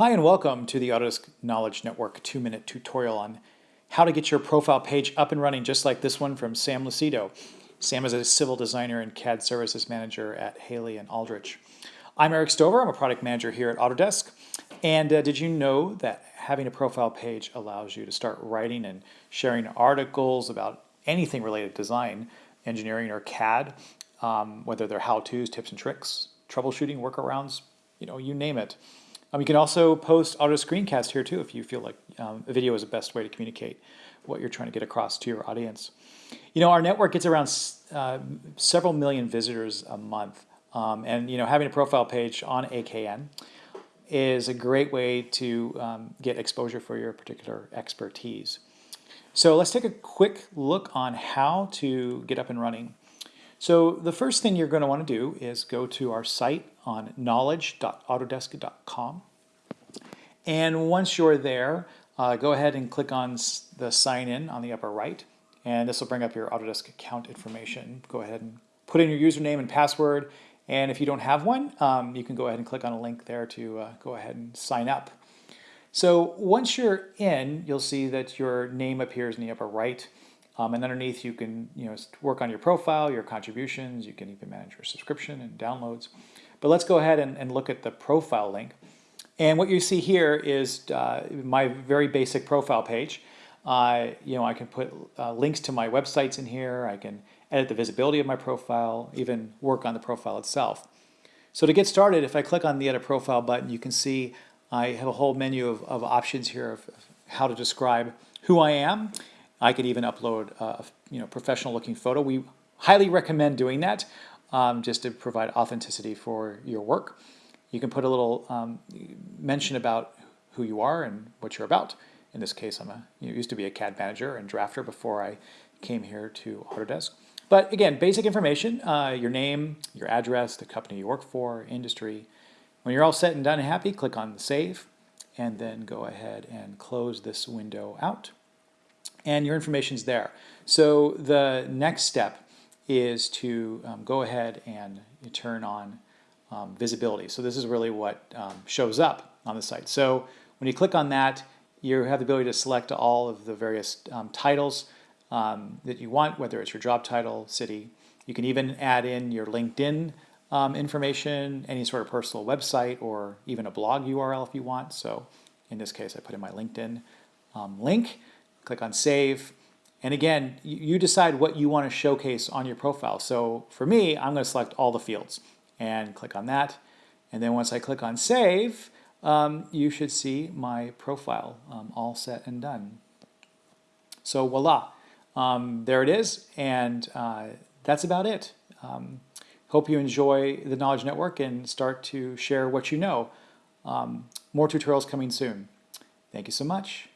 Hi and welcome to the Autodesk Knowledge Network two-minute tutorial on how to get your profile page up and running just like this one from Sam Lucido. Sam is a civil designer and CAD services manager at Haley and Aldrich. I'm Eric Stover, I'm a product manager here at Autodesk. And uh, did you know that having a profile page allows you to start writing and sharing articles about anything related to design, engineering, or CAD, um, whether they're how-tos, tips and tricks, troubleshooting, workarounds, you know, you name it. Um, you can also post auto screencast here too if you feel like um, a video is the best way to communicate what you're trying to get across to your audience. You know, our network gets around uh, several million visitors a month. Um, and, you know, having a profile page on AKN is a great way to um, get exposure for your particular expertise. So let's take a quick look on how to get up and running. So the first thing you're going to want to do is go to our site on knowledge.autodesk.com. And once you're there, uh, go ahead and click on the sign in on the upper right. And this will bring up your Autodesk account information. Go ahead and put in your username and password. And if you don't have one, um, you can go ahead and click on a link there to uh, go ahead and sign up. So once you're in, you'll see that your name appears in the upper right. Um, and underneath you can you know work on your profile, your contributions, you can even manage your subscription and downloads. But let's go ahead and, and look at the profile link. And what you see here is uh, my very basic profile page. Uh, you know, I can put uh, links to my websites in here. I can edit the visibility of my profile, even work on the profile itself. So to get started, if I click on the Edit Profile button, you can see I have a whole menu of, of options here of, how to describe who I am I could even upload a you know, professional looking photo. We highly recommend doing that um, just to provide authenticity for your work. You can put a little um, mention about who you are and what you're about. In this case, I'm a you know, used to be a CAD manager and drafter before I came here to Autodesk. But again, basic information, uh, your name, your address, the company you work for, industry. When you're all set and done and happy, click on Save, and then go ahead and close this window out and your information is there. So the next step is to um, go ahead and turn on um, visibility. So this is really what um, shows up on the site. So when you click on that, you have the ability to select all of the various um, titles um, that you want, whether it's your job title, city. You can even add in your LinkedIn um, information, any sort of personal website, or even a blog URL if you want. So in this case, I put in my LinkedIn link click on save. And again, you decide what you want to showcase on your profile. So for me, I'm going to select all the fields and click on that. And then once I click on save, um, you should see my profile um, all set and done. So voila, um, there it is. And uh, that's about it. Um, hope you enjoy the Knowledge Network and start to share what you know. Um, more tutorials coming soon. Thank you so much.